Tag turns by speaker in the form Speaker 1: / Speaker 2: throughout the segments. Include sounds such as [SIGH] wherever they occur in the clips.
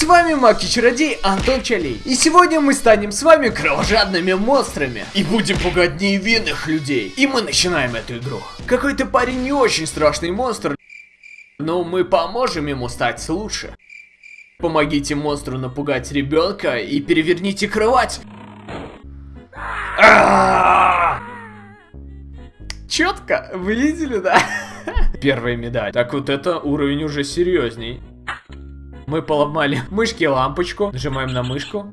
Speaker 1: С вами Маки Чародей Антон Чалей. И сегодня мы станем с вами кровожадными монстрами. И будем пугать невинных людей. И мы начинаем эту игру. Какой-то парень не очень страшный монстр. Но мы поможем ему стать лучше. Помогите монстру напугать ребенка и переверните кровать. Четко, вы видели, да? [LAUGHS] Первая медаль. Так вот это уровень уже серьезней. Мы поломали [LAUGHS] мышки лампочку. Нажимаем на мышку.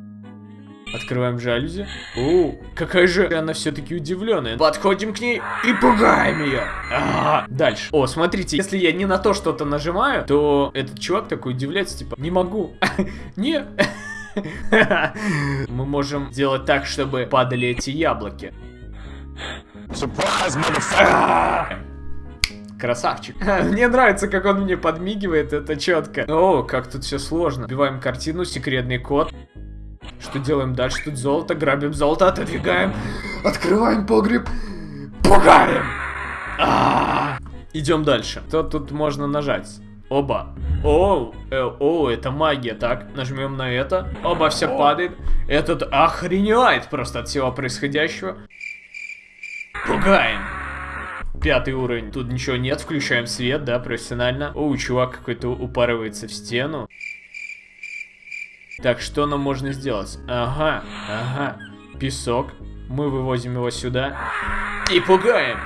Speaker 1: Открываем жалюзи. О, какая же она все-таки удивленная. Подходим к ней и пугаем ее. А -а -а. Дальше. О, смотрите, если я не на то что-то нажимаю, то этот чувак такой удивляется, типа, не могу. [LAUGHS] Не. [LAUGHS] Мы можем сделать так, чтобы падали эти яблоки. Красавчик. [LAUGHS] Мне нравится, как он мне подмигивает, это четко. О, как тут все сложно. Убиваем картину, секретный код. Что делаем дальше? Тут золото, грабим золото, отодвигаем. Открываем погреб. Пугаем. А -а -а. Идем дальше. Что тут можно нажать? Оба. О, э, о, это магия. Так, нажмем на это. Оба, все падает. Этот охреневает просто от всего происходящего. Пугаем. Пятый уровень. Тут ничего нет. Включаем свет, да, профессионально. О, чувак какой-то упарывается в стену. Так, что нам можно сделать? Ага, ага. Песок. Мы вывозим его сюда. И пугаем.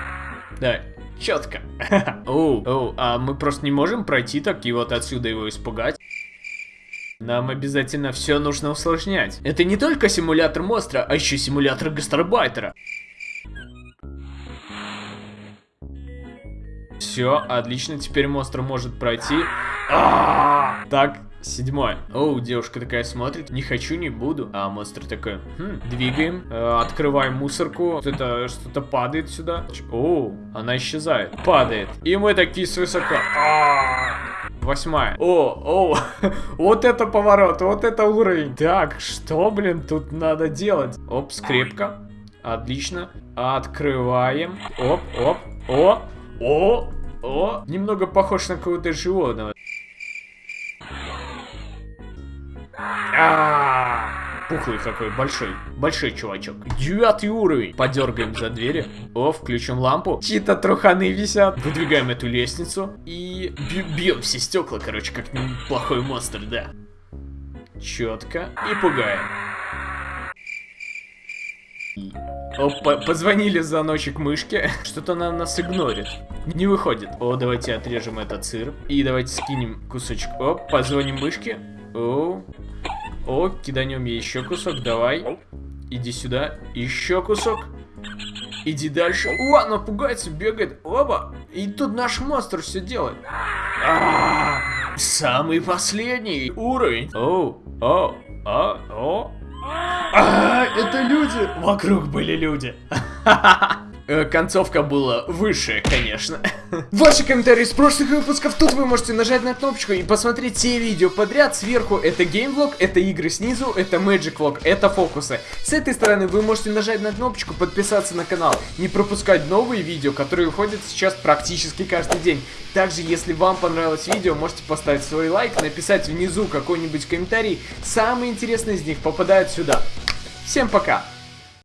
Speaker 1: Да, четко. [LAUGHS] Оу, оу, а мы просто не можем пройти так и вот отсюда его испугать. Нам обязательно все нужно усложнять. Это не только симулятор монстра, а еще симулятор гастарбайтера. Все, отлично, теперь монстр может пройти. А! Так, седьмой. Оу, девушка такая смотрит, не хочу, не буду. А монстр такой, хм, двигаем, э, открываем мусорку. Что-то падает сюда. Оу, она исчезает, падает. И мы такие свысока. Восьмая. О, о, [LAUGHS] вот это поворот, вот это уровень. Так, что, блин, тут надо делать? Оп, скрепка. Отлично. Открываем. Оп, оп, о, о, о, немного похож на какого-то животного. А Пухлый какой, большой, большой чувачок. Девятый уровень. Подергаем за двери. О, включим лампу. Чьи-то труханы висят. Выдвигаем эту лестницу. И бьем все стекла, короче, как плохой монстр, да. Четко. И пугаем. Опа, позвонили звоночек мышки. Что-то она нас игнорит. Не выходит. О, давайте отрежем этот сыр. И давайте скинем кусочек. Оп, позвоним мышке. О, о, киданем ей еще кусок. Давай. Иди сюда. Еще кусок. Иди дальше. О, она пугается, бегает. Оба. И тут наш монстр все делает. А -а -а, самый последний уровень. О, о, о, о. А, это люди! Вокруг были люди. Э, [LAUGHS] концовка была выше, конечно. [LAUGHS] Ваши комментарии с прошлых выпусков. Тут вы можете нажать на кнопочку и посмотреть все видео подряд. Сверху это геймвлог, это игры снизу, это Magic Vlog, это фокусы. С этой стороны вы можете нажать на кнопочку подписаться на канал. Не пропускать новые видео, которые выходят сейчас практически каждый день. Также, если вам понравилось видео, можете поставить свой лайк, написать внизу какой-нибудь комментарий. Самые интересные из них попадают сюда. Всем пока!